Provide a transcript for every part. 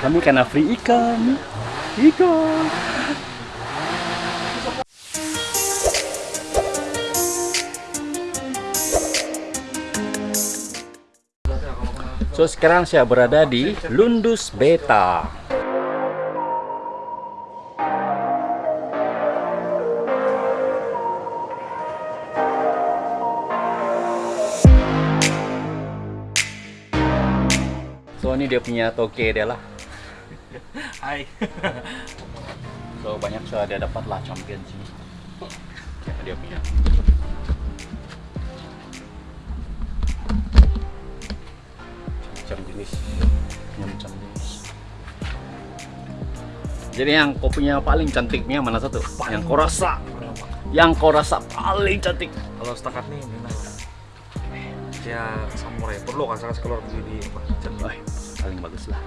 Kami kena free ikan. Ikan. So sekarang saya berada di Lundus Beta. So ini dia punya toke dia lah. Hai. So banyak saya dia dapat lah champion sini. Dia punya. Macam jenis. Macam jenis. Jadi yang kau punya paling cantiknya mana satu? yang kau rasa, yang kau rasa paling cantik. Kalau setakat nih ini nah. Ya samurai perlu kan saya keluar begini apa? Paling bagus lah.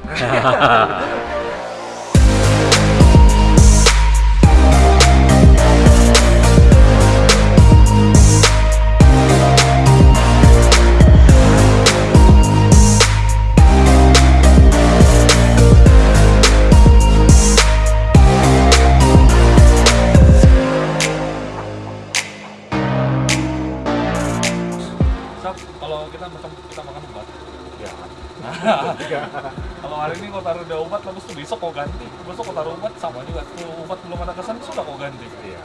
Kalau kita makan kita makan obat. Ya. kalau hari ini kau taruh ada obat, terus tuh besok kau ganti. Besok kau taruh obat sama juga. Kalau obat belum ada kesan sudah kau ganti. Iya.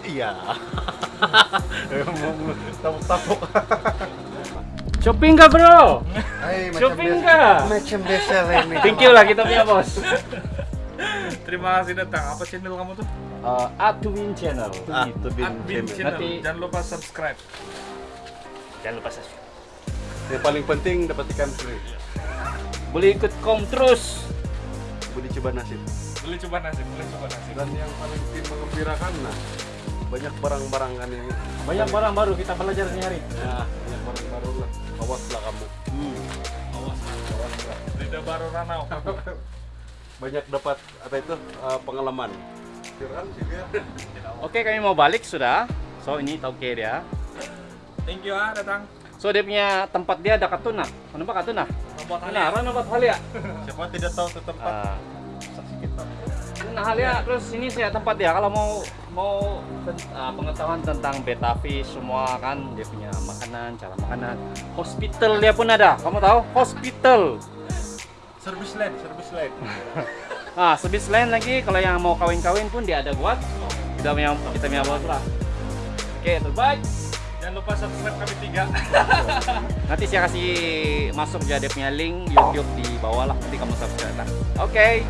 Iya. Tapuk-tapuk. Shopping kah bro? Hai, Shopping kah? Macam biasa ini. Thank you lah kita punya bos. Terima kasih datang. Apa channel kamu tuh? Uh, Adwin Channel. Ah, Itu Admin channel. Nanti Jangan lupa subscribe. jangan lupa subscribe. Yang paling penting dapat ikan free. Boleh ikut kom terus. Boleh coba nasib. Boleh coba nasi, boleh coba nasi. Dan yang paling mengembirakan nah banyak barang-barang kan ini. Banyak barang baru kita belajar nyari. Nah, banyak barang baru lah. Awaslah kamu. Awas, awas. Lidah baru Ranau. Banyak dapat apa itu eh, pengalaman. Oke, kami mau balik sudah. So ini tauke dia. Thank you ah datang. So dia punya tempat dia ada katuna. Kenapa katuna? Nah, Rano buat hal ya. Siapa tidak tahu ke tempat saksi kita. Nah, hal ya. Terus ini saya tempat dia. Kalau mau mau ah, pengetahuan tentang beta fish semua kan dia punya makanan, cara makanan. Hospital dia pun ada. Kamu tahu? Hospital. Service line, service line. Ah, sebis lain lagi kalau yang mau kawin-kawin pun dia ada buat. Kita punya kita punya bos lah. Oke, terbaik. Jangan lupa subscribe kami tiga. Nanti saya kasih masuk ya dia punya link YouTube di bawah lah. Nanti kamu subscribe. Oke.